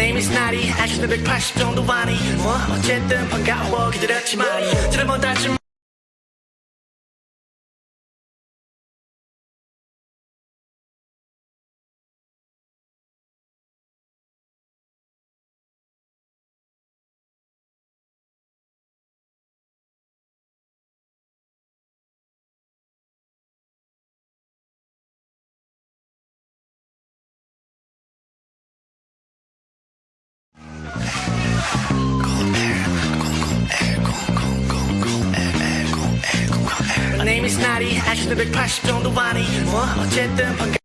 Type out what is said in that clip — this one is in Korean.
name is 나리 아직도 180 정도 아니 뭐 어쨌든 반가워. 기다렸지만 드라마 다시 name is 나리 아직도 180 정도 아니 뭐 어쨌든 반가